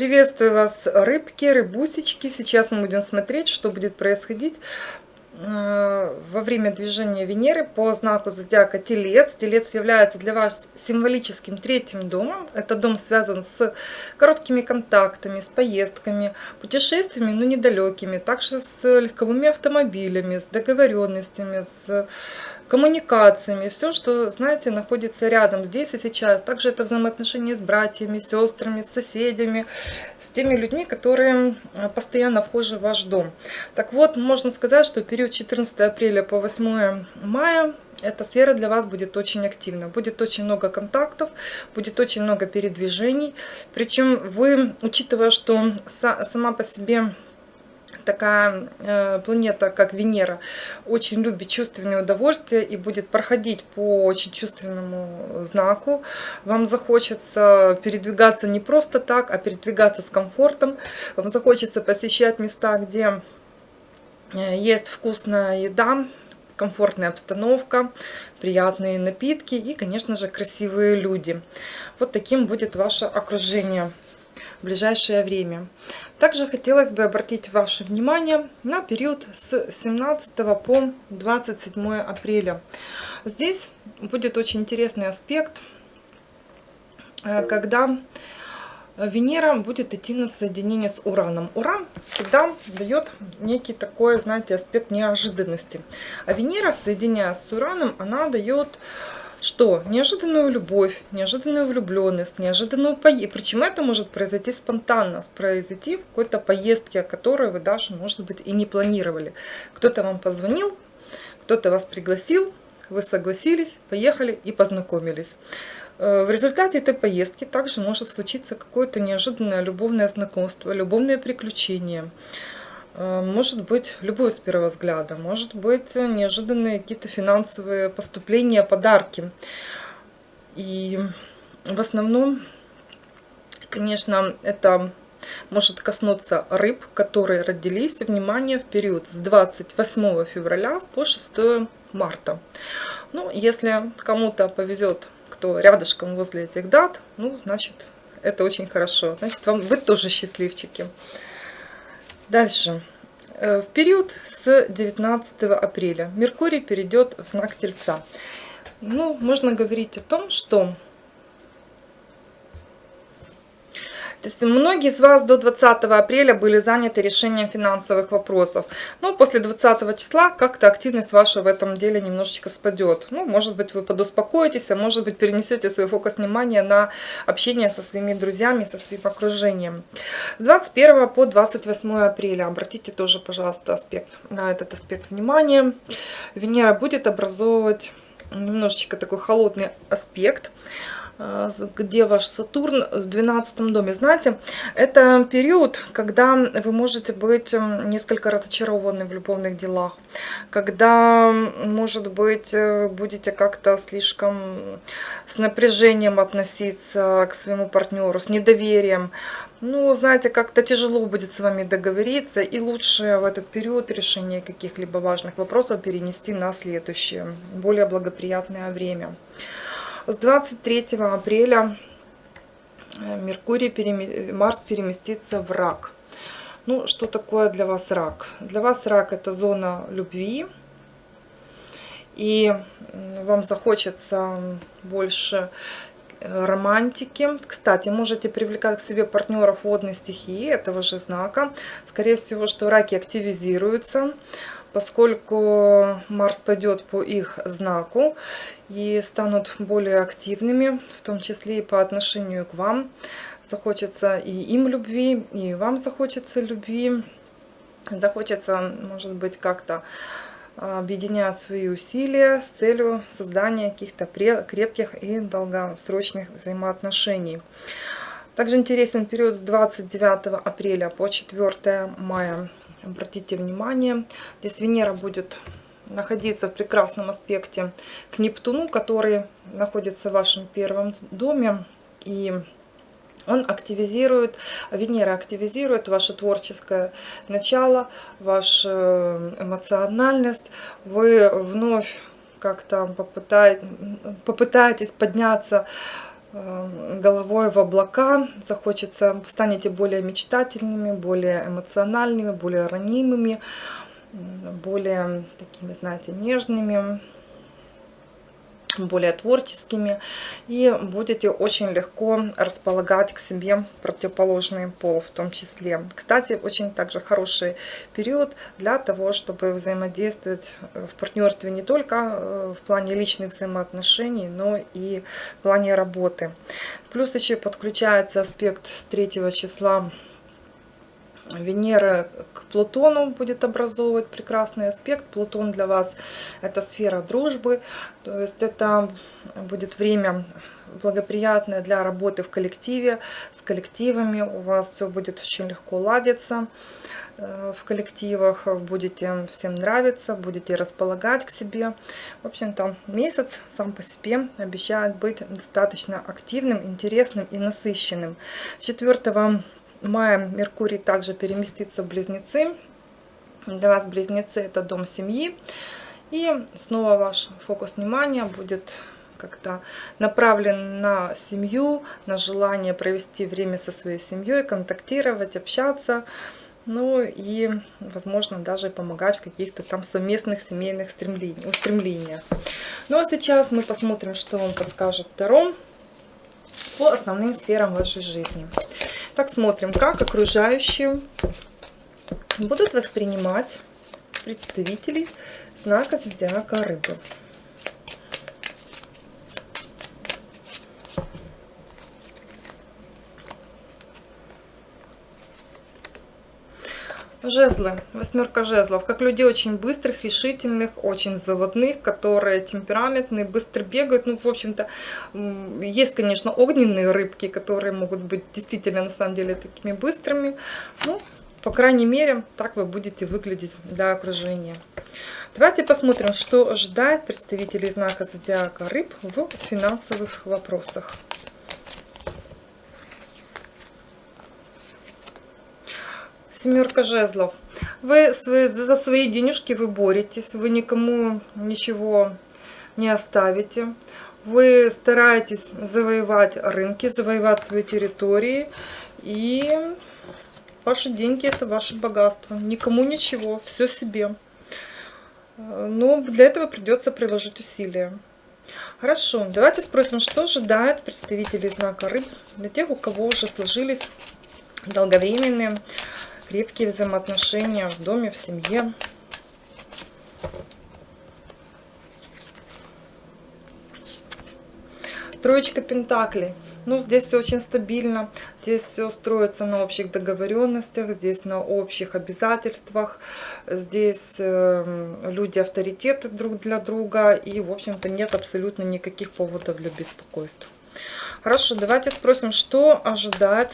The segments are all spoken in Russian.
Приветствую вас, рыбки, рыбусечки. Сейчас мы будем смотреть, что будет происходить э, во время движения Венеры по знаку зодиака Телец. Телец является для вас символическим третьим домом. Это дом связан с короткими контактами, с поездками, путешествиями, но недалекими. Также с легковыми автомобилями, с договоренностями, с коммуникациями, все, что, знаете, находится рядом, здесь и сейчас. Также это взаимоотношения с братьями, сестрами, с соседями, с теми людьми, которые э, постоянно вхожи в ваш дом. Так вот, можно сказать, что период 14 апреля по 8 мая эта сфера для вас будет очень активна. Будет очень много контактов, будет очень много передвижений. Причем вы, учитывая, что сама по себе такая э, планета, как Венера, очень любит чувственное удовольствие и будет проходить по очень чувственному знаку. Вам захочется передвигаться не просто так, а передвигаться с комфортом. Вам захочется посещать места, где э, есть вкусная еда, комфортная обстановка, приятные напитки и, конечно же, красивые люди. Вот таким будет ваше окружение в ближайшее время. Также хотелось бы обратить ваше внимание на период с 17 по 27 апреля. Здесь будет очень интересный аспект, э, когда Венера будет идти на соединение с Ураном. Уран всегда дает некий такой, знаете, аспект неожиданности. А Венера, соединяясь с Ураном, она дает что неожиданную любовь, неожиданную влюбленность, неожиданную поездку. Причем это может произойти спонтанно, произойти в какой-то поездке, которую вы даже, может быть, и не планировали. Кто-то вам позвонил, кто-то вас пригласил, вы согласились, поехали и познакомились. Э, в результате этой поездки также может случиться какое-то неожиданное любовное знакомство, любовное приключение. Э, может быть любой с первого взгляда, может быть неожиданные какие-то финансовые поступления, подарки. И в основном, конечно, это может коснуться рыб, которые родились, внимание, в период с 28 февраля по 6 марта. Ну, если кому-то повезет, кто рядышком возле этих дат, ну, значит, это очень хорошо. Значит, вам, вы тоже счастливчики. Дальше. Э, в период с 19 апреля Меркурий перейдет в знак Тельца. Ну, можно говорить о том, что То есть многие из вас до 20 апреля были заняты решением финансовых вопросов. Но после 20 числа как-то активность ваша в этом деле немножечко спадет. Ну, может быть, вы подуспокоитесь, а может быть, перенесете свой фокус внимания на общение со своими друзьями, со своим окружением. С 21 по 28 апреля обратите тоже, пожалуйста, аспект, на этот аспект внимания. Венера будет образовывать немножечко такой холодный аспект. А, где ваш Сатурн в 12 доме. Знаете, это период, когда вы можете быть несколько разочарованы в любовных делах, когда, может быть, э, будете как-то слишком с напряжением относиться к своему партнеру, с недоверием. Ну, знаете, как-то тяжело будет с вами договориться, и лучше в этот период решение каких-либо важных вопросов перенести на следующее, более благоприятное время. С 23 апреля э, Меркурий, Марс переместится в рак. Ну, что такое для вас рак? Для вас рак это зона любви. И вам захочется больше э, романтики. Кстати, можете привлекать к себе партнеров водной стихии, этого же знака. Скорее всего, что раки активизируются поскольку Марс пойдет по их знаку и станут более активными, в том числе и по отношению к вам. Захочется и им любви, и вам захочется любви. Захочется, может быть, как-то объединять свои усилия с целью создания каких-то крепких и долгосрочных взаимоотношений. Также интересен период с 29 апреля по 4 мая Обратите внимание, здесь Венера будет находиться в прекрасном аспекте к Нептуну, который находится в вашем первом доме. И он активизирует, Венера активизирует ваше творческое начало, вашу э, эмоциональность. Вы вновь как-то попытаетесь, подняться головой в облака, захочется, станете более мечтательными, более эмоциональными, более ранимыми, более такими, знаете, нежными более творческими и будете очень легко располагать к себе противоположный пол в том числе. Кстати, очень также хороший период для того, чтобы взаимодействовать в партнерстве не только э, в плане личных взаимоотношений, но и в плане работы. Плюс еще подключается аспект с 3 числа Венера к Плутону будет образовывать прекрасный аспект. Плутон для вас это сфера дружбы, то есть это будет время благоприятное для работы в коллективе, с коллективами. У вас все будет очень легко ладиться э, в коллективах, будете всем нравиться, будете располагать к себе. В общем-то, месяц сам по себе обещает быть достаточно активным, интересным и насыщенным. 4 мая Меркурий также переместится в Близнецы. Для вас Близнецы это дом семьи. И снова ваш фокус внимания будет как-то направлен на семью, на желание провести время со своей семьей, контактировать, общаться. Ну и, возможно, даже помогать в каких-то там совместных семейных устремлениях. Ну а сейчас мы посмотрим, что вам подскажет Таро по основным сферам вашей жизни. Так, смотрим, как окружающие будут воспринимать представителей знака зодиака рыбы. Жезлы, восьмерка жезлов, как людей очень быстрых, решительных, очень заводных, которые темпераментные, быстро бегают. Ну, в общем-то, есть, конечно, огненные рыбки, которые могут быть действительно, на самом деле, такими быстрыми. Ну, по крайней мере, так вы будете выглядеть для окружения. Давайте посмотрим, что ожидает представителей знака зодиака рыб в финансовых вопросах. Семерка жезлов. Вы свои, за свои денежки вы боретесь, вы никому ничего не оставите. Вы стараетесь завоевать рынки, завоевать свои территории. И ваши деньги это ваше богатство. Никому ничего, все себе. Но для этого придется приложить усилия. Хорошо, давайте спросим, что ожидает представителей знака рыб для тех, у кого уже сложились долговременные крепкие взаимоотношения в доме, в семье. Троечка Пентаклей. Ну, здесь все очень стабильно. Здесь все строится на общих договоренностях, здесь на общих обязательствах. Здесь э, люди авторитеты друг для друга. И, в общем-то, нет абсолютно никаких поводов для беспокойства. Хорошо, давайте спросим, что ожидает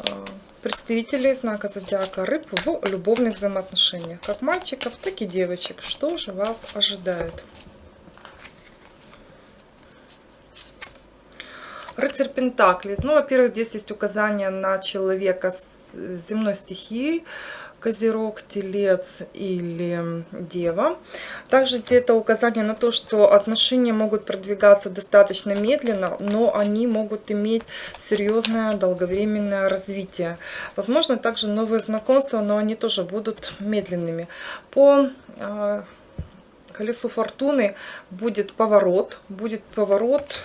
э, представителей знака зодиака рыб в любовных взаимоотношениях. Как мальчиков, так и девочек. Что же вас ожидает? Рыцарь Пентаклей. Ну, во-первых, здесь есть указание на человека с земной стихией. Козерог, Телец или Дева. Также это указание на то, что отношения могут продвигаться достаточно медленно, но они могут иметь серьезное долговременное развитие. Возможно, также новые знакомства, но они тоже будут медленными. По э, колесу фортуны будет поворот, будет поворот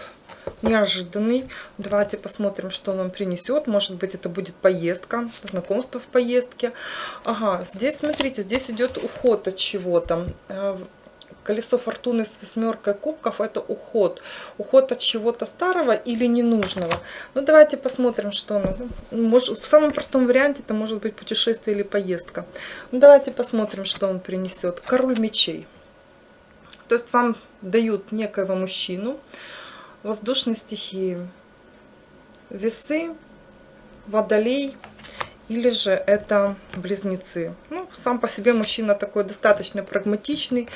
неожиданный. Давайте посмотрим, что он нам принесет. Может быть, это будет поездка, знакомство в поездке. Ага, здесь, смотрите, здесь идет уход от чего-то. Э, колесо фортуны с восьмеркой кубков это уход. Уход от чего-то старого или ненужного. Ну, давайте посмотрим, что оно. Может, в самом простом варианте это может быть путешествие или поездка. Ну, давайте посмотрим, что он принесет. Король мечей. То есть вам дают некоего мужчину, воздушной стихии. Весы, водолей или же это близнецы. Ну, сам по себе мужчина такой достаточно прагматичный.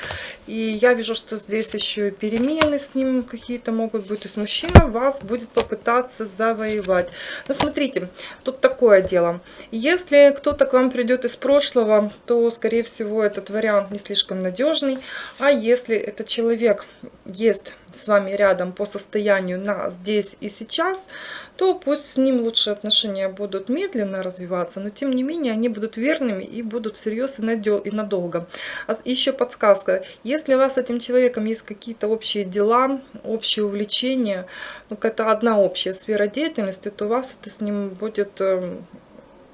И я вижу, что здесь еще и перемены с ним какие-то могут быть. То есть мужчина вас будет попытаться завоевать. Но смотрите, тут такое дело. Если кто-то к вам придет из прошлого, то, скорее всего, этот вариант не слишком надежный. А если этот человек есть с вами рядом по состоянию на здесь и сейчас, то пусть с ним лучше отношения будут медленно развиваться, но тем не менее они будут верными и будут всерьез и надолго. А еще подсказка, если у вас с этим человеком есть какие-то общие дела, общие увлечения, ну какая-то одна общая сфера деятельности, то вас это с ним будет эм,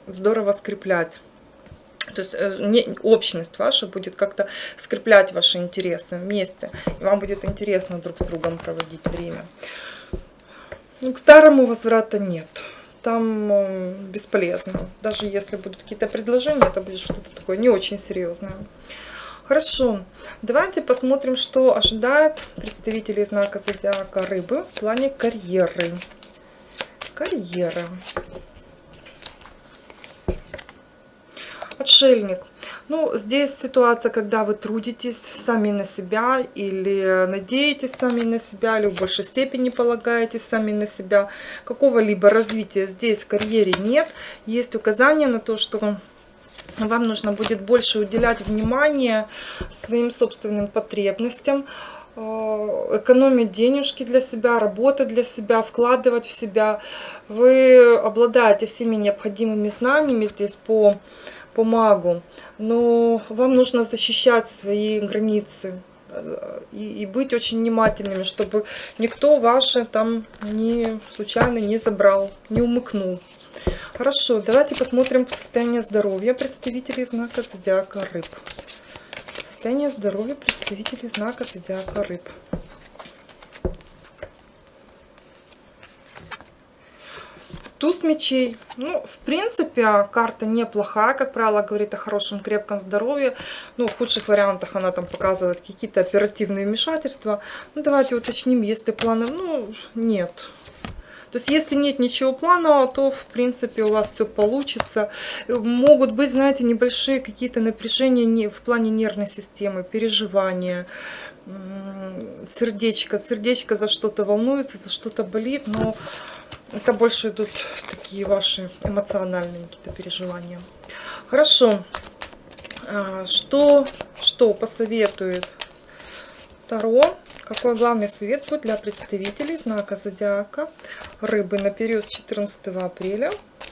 здорово скреплять. То есть э, общность ваша будет как-то скреплять ваши интересы вместе. И вам будет интересно друг с другом проводить время. Ну, к старому возврата нет. Там э, бесполезно. Даже если будут какие-то предложения, это будет что-то такое не очень серьезное. Хорошо, давайте посмотрим, что ожидает представителей знака зодиака рыбы в плане карьеры. Карьера. Отшельник. Ну, здесь ситуация, когда вы трудитесь сами на себя или надеетесь сами на себя, или в большей степени полагаетесь сами на себя. Какого-либо развития здесь в карьере нет. Есть указание на то, что вам нужно будет больше уделять внимание своим собственным потребностям, э, экономить денежки для себя, работать для себя, вкладывать в себя. Вы обладаете всеми необходимыми знаниями здесь по по магу, но вам нужно защищать свои границы э, и, и быть очень внимательными, чтобы никто ваши там не случайно не забрал, не умыкнул. Хорошо, давайте посмотрим состояние здоровья представителей знака зодиака рыб. Состояние здоровья представителей знака зодиака рыб. Туз мечей. Ну, в принципе, карта неплохая, как правило, говорит о хорошем крепком здоровье. Ну, в худших вариантах она там показывает какие-то оперативные вмешательства. Ну, давайте уточним, если планов, ну, нет. То есть, если нет ничего планового, то, в принципе, у вас все получится. Могут быть, знаете, небольшие какие-то напряжения в плане нервной системы, переживания, сердечко. Сердечко за что-то волнуется, за что-то болит, но это больше идут такие ваши эмоциональные какие-то переживания. Хорошо. А, что, что посоветует Таро? Какой главный совет будет для представителей знака Зодиака Рыбы на период с 14 апреля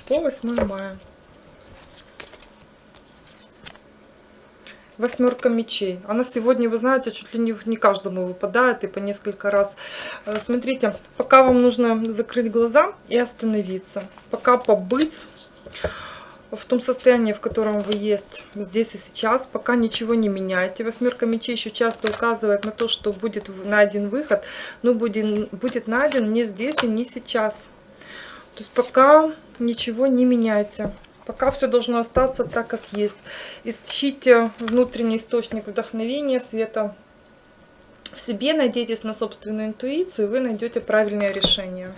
по 8 мая? Восьмерка мечей. Она сегодня, вы знаете, чуть ли не, каждому выпадает и по несколько раз. Э, смотрите, пока вам нужно закрыть глаза и остановиться. Пока побыть в том состоянии, в котором вы есть здесь и сейчас, пока ничего не меняете. Восьмерка мечей еще часто указывает на то, что будет найден выход, но будет, будет найден не здесь и не сейчас. То есть пока ничего не меняйте. Пока все должно остаться так, как есть. Ищите внутренний источник вдохновения, света в себе, надейтесь на собственную интуицию, и вы найдете правильное решение.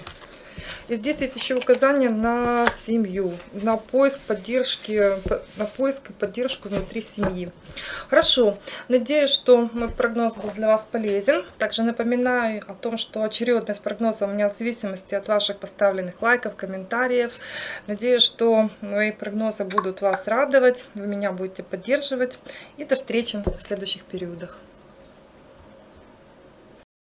И здесь есть еще указание на семью, на поиск поддержки, на поиск и поддержку внутри семьи. Хорошо, надеюсь, что мой прогноз был для вас полезен. Также напоминаю о том, что очередность прогноза у меня в зависимости от ваших поставленных лайков, комментариев. Надеюсь, что мои прогнозы будут вас радовать, вы меня будете поддерживать. И до встречи в следующих периодах.